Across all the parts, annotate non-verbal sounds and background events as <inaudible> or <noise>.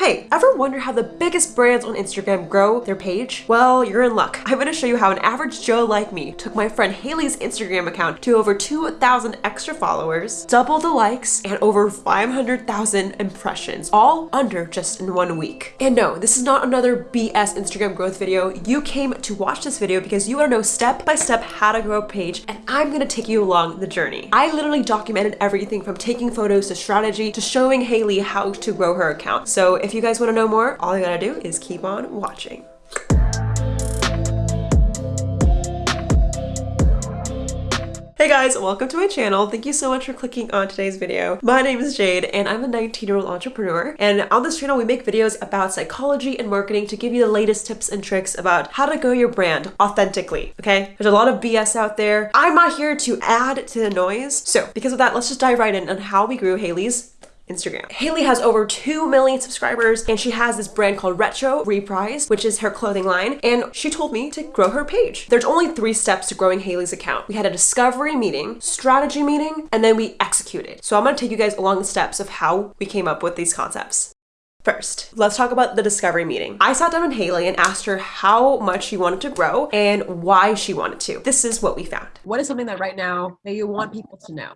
Hey, ever wonder how the biggest brands on Instagram grow their page? Well, you're in luck. I'm gonna show you how an average Joe like me took my friend Haley's Instagram account to over 2,000 extra followers, double the likes, and over 500,000 impressions, all under just in one week. And no, this is not another BS Instagram growth video. You came to watch this video because you wanna know step by step how to grow a page, and I'm gonna take you along the journey. I literally documented everything from taking photos to strategy to showing Haley how to grow her account. So if if you guys want to know more, all you gotta do is keep on watching. Hey guys, welcome to my channel. Thank you so much for clicking on today's video. My name is Jade and I'm a 19 year old entrepreneur. And on this channel, we make videos about psychology and marketing to give you the latest tips and tricks about how to grow your brand authentically. Okay, there's a lot of BS out there. I'm not here to add to the noise. So because of that, let's just dive right in on how we grew Haley's Instagram. Haley has over 2 million subscribers and she has this brand called Retro Reprise, which is her clothing line. And she told me to grow her page. There's only three steps to growing Haley's account. We had a discovery meeting, strategy meeting, and then we executed. So I'm gonna take you guys along the steps of how we came up with these concepts. First, let's talk about the discovery meeting. I sat down with Haley and asked her how much she wanted to grow and why she wanted to. This is what we found. What is something that right now that you want people to know?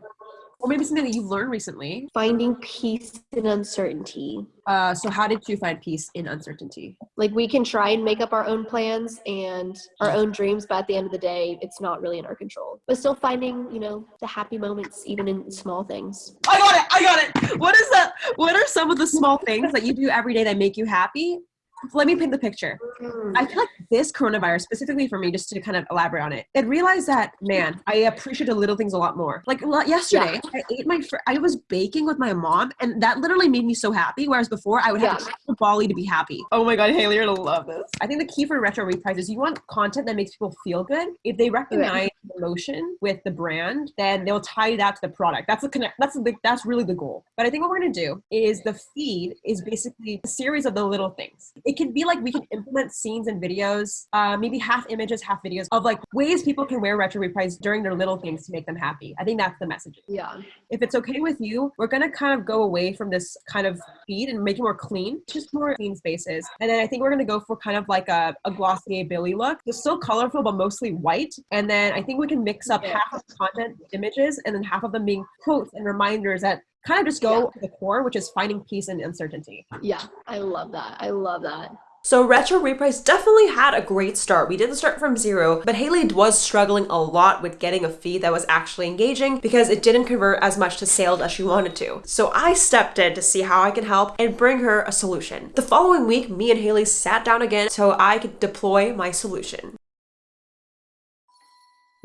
Or maybe something that you've learned recently. Finding peace in uncertainty. Uh, so how did you find peace in uncertainty? Like we can try and make up our own plans and our own dreams, but at the end of the day, it's not really in our control. But still finding, you know, the happy moments even in small things. I got it. I got it. What is that? What are some of the small things that you do every day that make you happy? Let me paint the picture. Mm. I feel like this coronavirus, specifically for me, just to kind of elaborate on it, it realized that man, I appreciate the little things a lot more. Like yesterday, yeah. I ate my, fr- I was baking with my mom, and that literally made me so happy. Whereas before, I would have to yeah. to Bali to be happy. Oh my god, Haley, you're gonna love this. I think the key for retro reprise is you want content that makes people feel good. If they recognize emotion with the brand, then they'll tie that to the product. That's the connect. That's the that's really the goal. But I think what we're gonna do is the feed is basically a series of the little things. It it can be like we can implement scenes and videos, uh, maybe half images, half videos of like ways people can wear retro reprise during their little things to make them happy. I think that's the message. Yeah. If it's okay with you, we're gonna kind of go away from this kind of feed and make it more clean, just more clean spaces. And then I think we're gonna go for kind of like a, a Glossier Billie look. It's still colorful, but mostly white. And then I think we can mix up yeah. half of the content images and then half of them being quotes and reminders that kind of just go yeah. to the core, which is finding peace and uncertainty. Yeah, I love that. I love that. So Retro Reprise definitely had a great start. We didn't start from zero, but Haley was struggling a lot with getting a feed that was actually engaging because it didn't convert as much to sales as she wanted to. So I stepped in to see how I can help and bring her a solution. The following week, me and Haley sat down again so I could deploy my solution.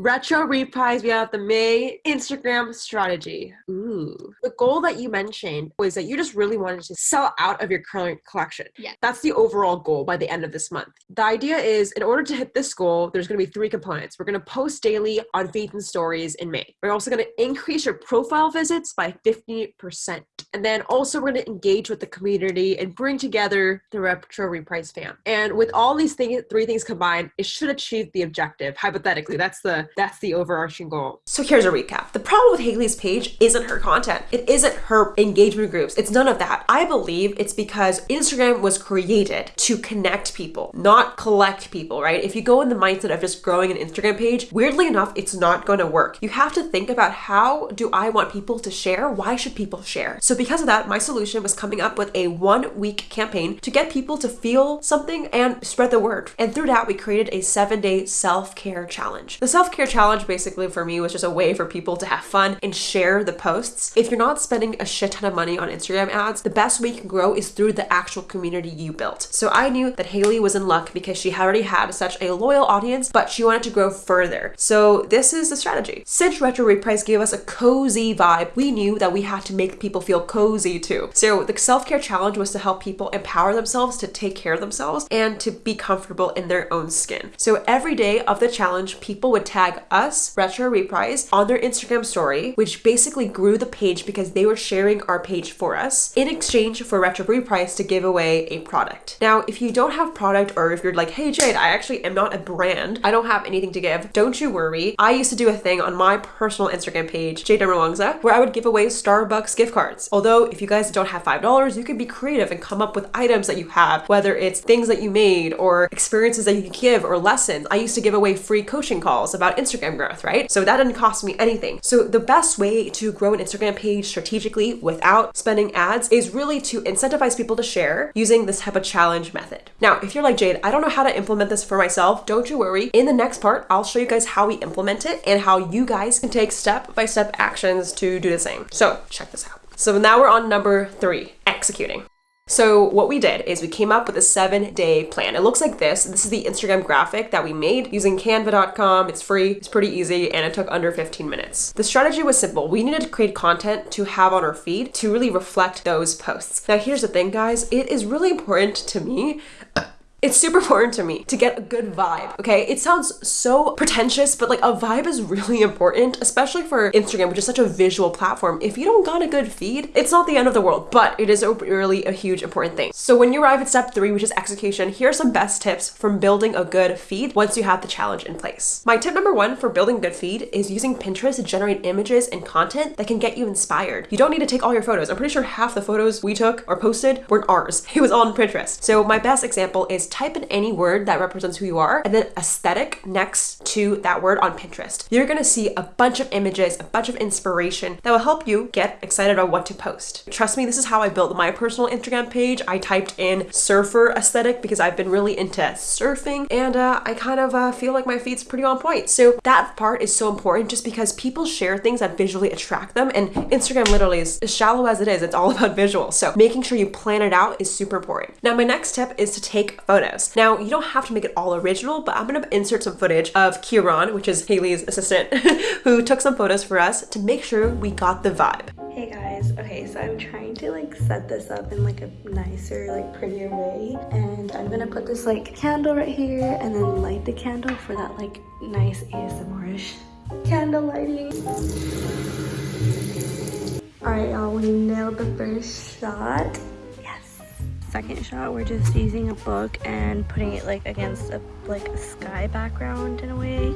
Retro reprise, we have the May Instagram strategy. Ooh. The goal that you mentioned was that you just really wanted to sell out of your current collection. Yeah. That's the overall goal by the end of this month. The idea is in order to hit this goal, there's going to be three components. We're going to post daily on Faith and Stories in May. We're also going to increase your profile visits by 50%. And then also we're going to engage with the community and bring together the Retro Reprise fam. And with all these things, three things combined, it should achieve the objective. Hypothetically, that's the that's the overarching goal. So here's a recap. The problem with Haley's page isn't her content. It isn't her engagement groups. It's none of that. I believe it's because Instagram was created to connect people, not collect people, right? If you go in the mindset of just growing an Instagram page, weirdly enough, it's not going to work. You have to think about how do I want people to share? Why should people share? So because of that, my solution was coming up with a one week campaign to get people to feel something and spread the word. And through that, we created a seven day self care challenge. The self challenge basically for me was just a way for people to have fun and share the posts. If you're not spending a shit ton of money on Instagram ads, the best way you can grow is through the actual community you built. So I knew that Haley was in luck because she already had such a loyal audience, but she wanted to grow further. So this is the strategy. Since Retro Reprise gave us a cozy vibe, we knew that we had to make people feel cozy too. So the self-care challenge was to help people empower themselves to take care of themselves and to be comfortable in their own skin. So every day of the challenge, people would tag tag us, Retro Reprise, on their Instagram story, which basically grew the page because they were sharing our page for us in exchange for Retro Reprise to give away a product. Now, if you don't have product or if you're like, hey Jade, I actually am not a brand, I don't have anything to give, don't you worry. I used to do a thing on my personal Instagram page, Jade Wangza, where I would give away Starbucks gift cards. Although if you guys don't have $5, you can be creative and come up with items that you have, whether it's things that you made or experiences that you give or lessons. I used to give away free coaching calls about Instagram growth, right? So that didn't cost me anything. So the best way to grow an Instagram page strategically without spending ads is really to incentivize people to share using this type of challenge method. Now, if you're like Jade, I don't know how to implement this for myself, don't you worry. In the next part, I'll show you guys how we implement it and how you guys can take step-by-step -step actions to do the same. So check this out. So now we're on number three, executing. So what we did is we came up with a seven day plan. It looks like this. This is the Instagram graphic that we made using canva.com. It's free, it's pretty easy, and it took under 15 minutes. The strategy was simple. We needed to create content to have on our feed to really reflect those posts. Now here's the thing guys, it is really important to me it's super important to me to get a good vibe, okay? It sounds so pretentious, but like a vibe is really important, especially for Instagram, which is such a visual platform. If you don't got a good feed, it's not the end of the world, but it is a really a huge important thing. So when you arrive at step three, which is execution, here are some best tips from building a good feed once you have the challenge in place. My tip number one for building a good feed is using Pinterest to generate images and content that can get you inspired. You don't need to take all your photos. I'm pretty sure half the photos we took or posted weren't ours. <laughs> It was on Pinterest. So my best example is type in any word that represents who you are and then aesthetic next to that word on Pinterest. You're gonna see a bunch of images, a bunch of inspiration that will help you get excited about what to post. Trust me, this is how I built my personal Instagram page. I typed in surfer aesthetic because I've been really into surfing and uh, I kind of uh, feel like my feed's pretty on point. So that part is so important just because people share things that visually attract them and Instagram literally is as shallow as it is, it's all <laughs> about visual. So making sure you plan it out is super important. Now my next tip is to take photos. Now, you don't have to make it all original, but I'm gonna insert some footage of Kieran, which is Haley's assistant, <laughs> who took some photos for us to make sure we got the vibe. Hey guys, okay, so I'm trying to like set this up in like a nicer, like prettier way. And I'm gonna put this like candle right here and then light the candle for that like nice ASMR-ish candle lighting. All right, y'all, we nailed the first shot second shot we're just using a book and putting it like against a like a sky background in a way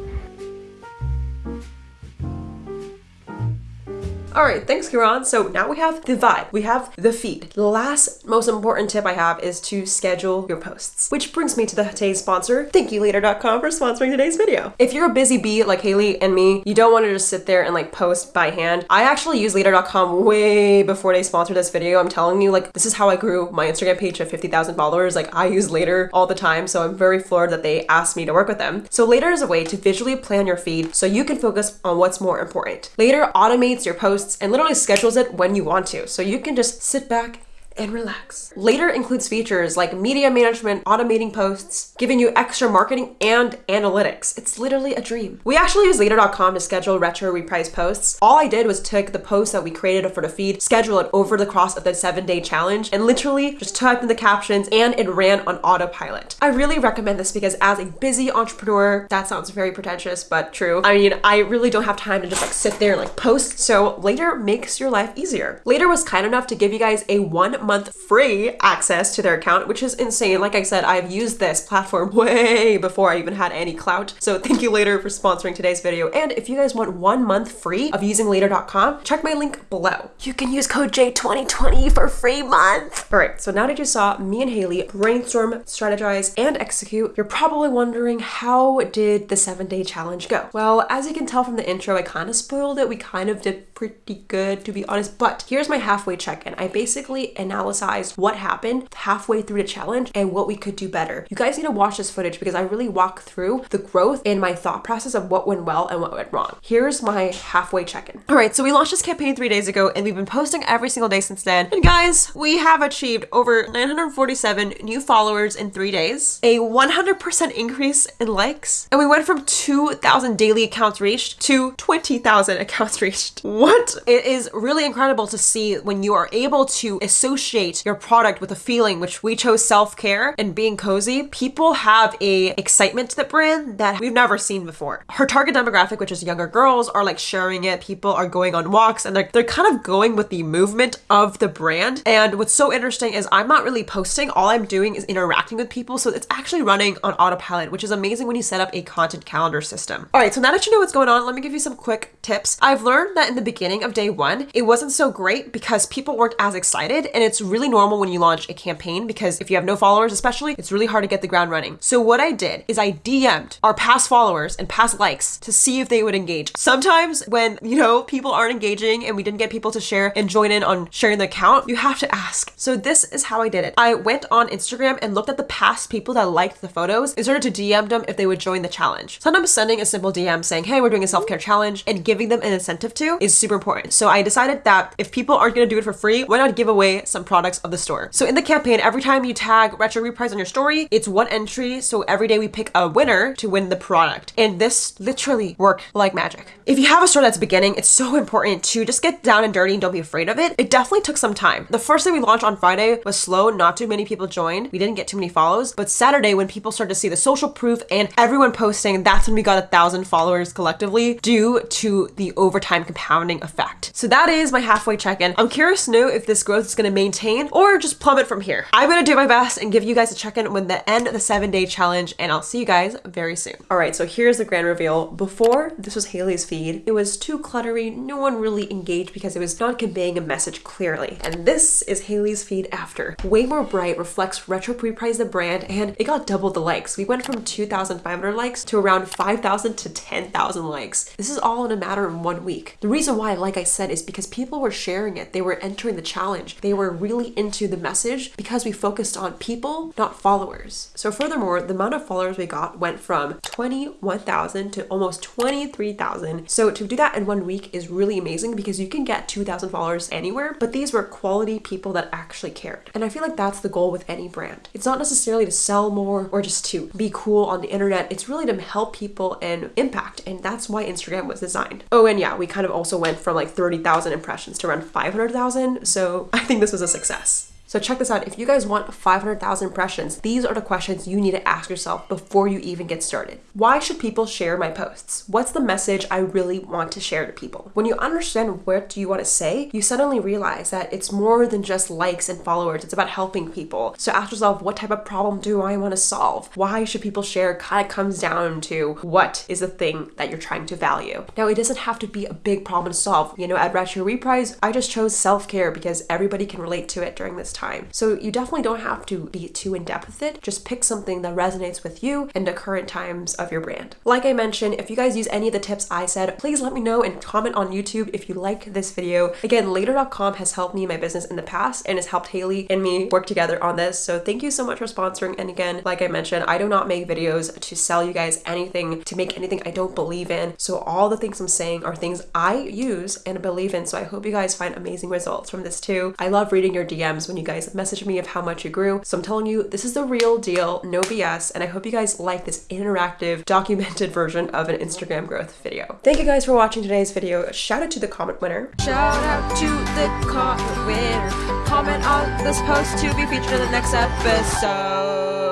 All right, thanks, Kiran. So now we have the vibe, we have the feed. The last most important tip I have is to schedule your posts, which brings me to the today's sponsor, thankyoulater.com for sponsoring today's video. If you're a busy bee like Haley and me, you don't want to just sit there and like post by hand. I actually use later.com way before they sponsored this video. I'm telling you, like, this is how I grew my Instagram page to 50,000 followers. Like, I use later all the time, so I'm very floored that they asked me to work with them. So later is a way to visually plan your feed so you can focus on what's more important. Later automates your posts posts and literally schedules it when you want to. So you can just sit back and relax. Later includes features like media management, automating posts, giving you extra marketing and analytics. It's literally a dream. We actually use later.com to schedule retro reprise posts. All I did was take the post that we created for the feed, schedule it over the course of the seven day challenge, and literally just type in the captions and it ran on autopilot. I really recommend this because as a busy entrepreneur, that sounds very pretentious, but true. I mean, I really don't have time to just like sit there and like post. So later makes your life easier. Later was kind enough to give you guys a one month free access to their account, which is insane. Like I said, I've used this platform <laughs> way before I even had any clout. So thank you Later for sponsoring today's video. And if you guys want one month free of using later.com, check my link below. You can use code J2020 for free month. All right, so now that you saw me and Haley brainstorm, strategize, and execute, you're probably wondering how did the seven day challenge go? Well, as you can tell from the intro, I kind of spoiled it. We kind of did pretty good to be honest, but here's my halfway check-in. I basically analyzed what happened halfway through the challenge and what we could do better. You guys need to watch this footage because I really walk through the growth and my thought process of what went well and what went wrong. Here's my halfway check-in. All right, so we launched this campaign three days ago and we've been posting every single day since then. And guys, we have achieved over 947 new followers in three days, a 100% increase in likes, and we went from 2,000 daily accounts reached to 20,000 accounts reached. What? It is really incredible to see when you are able to associate associate your product with a feeling, which we chose self-care and being cozy, people have a excitement to the brand that we've never seen before. Her target demographic, which is younger girls, are like sharing it. People are going on walks and they're, they're kind of going with the movement of the brand. And what's so interesting is I'm not really posting. All I'm doing is interacting with people. So it's actually running on autopilot, which is amazing when you set up a content calendar system. All right, so now that you know what's going on, let me give you some quick tips. I've learned that in the beginning of day one, it wasn't so great because people weren't as excited. And it's really normal when you launch a campaign because if you have no followers, especially, it's really hard to get the ground running. So what I did is I DM'd our past followers and past likes to see if they would engage. Sometimes when, you know, people aren't engaging and we didn't get people to share and join in on sharing the account, you have to ask. So this is how I did it. I went on Instagram and looked at the past people that liked the photos and started to DM them if they would join the challenge. Sometimes sending a simple DM saying, hey, we're doing a self-care challenge and giving them an incentive to is super important. So I decided that if people aren't going to do it for free, why not give away some products of the store? So in the campaign, every time you tag Retro Reprise on your story, it's one entry. So every day we pick a winner to win the product. And this literally worked like magic. If you have a store that's beginning, it's so important to just get down and dirty and don't be afraid of it. It definitely took some time. The first day we launched on Friday was slow. Not too many people joined. We didn't get too many follows. But Saturday, when people started to see the social proof and everyone posting, that's when we got a thousand followers collectively due to the overtime compounding effect. So that is my halfway check-in. I'm curious to know if this growth is going to maintain or just plummet from here. I'm to do my best and give you guys a check-in when the end of the seven day challenge and I'll see you guys very soon. All right, so here's the grand reveal. Before this was Haley's feed, it was too cluttery. No one really engaged because it was not conveying a message clearly. And this is Haley's feed after. Way more bright, reflects Retro Reprise the brand and it got double the likes. We went from 2,500 likes to around 5,000 to 10,000 likes. This is all in a matter of one week. The reason why, like I said, is because people were sharing it. They were entering the challenge. They were really into the message because we focused on people, not followers. So furthermore, the amount of followers we got went from 21,000 to almost 23,000. So to do that in one week is really amazing because you can get 2,000 followers anywhere, but these were quality people that actually cared. And I feel like that's the goal with any brand. It's not necessarily to sell more or just to be cool on the internet. It's really to help people and impact. And that's why Instagram was designed. Oh, and yeah, we kind of also went from like 30,000 impressions to around 500,000. So <laughs> I think this was a success. So check this out. If you guys want 500,000 impressions, these are the questions you need to ask yourself before you even get started. Why should people share my posts? What's the message I really want to share to people? When you understand what do you want to say, you suddenly realize that it's more than just likes and followers. It's about helping people. So ask yourself, what type of problem do I want to solve? Why should people share? Kind of comes down to what is the thing that you're trying to value. Now, it doesn't have to be a big problem to solve. You know, at Retro Reprise, I just chose self-care because everybody can relate to it during this time. So you definitely don't have to be too in depth with it. Just pick something that resonates with you and the current times of your brand. Like I mentioned, if you guys use any of the tips I said, please let me know and comment on YouTube if you like this video. Again, later.com has helped me my business in the past and has helped Haley and me work together on this. So thank you so much for sponsoring. And again, like I mentioned, I do not make videos to sell you guys anything, to make anything I don't believe in. So all the things I'm saying are things I use and believe in. So I hope you guys find amazing results from this too. I love reading your DMs when you guys guys message me of how much you grew. So I'm telling you, this is the real deal, no BS. And I hope you guys like this interactive, documented version of an Instagram growth video. Thank you guys for watching today's video. Shout out to the comment winner. Shout out to the comment winner. Comment on this post to be featured in the next episode.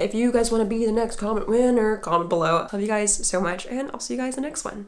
If you guys want to be the next comment winner, comment below. Love you guys so much, and I'll see you guys in the next one.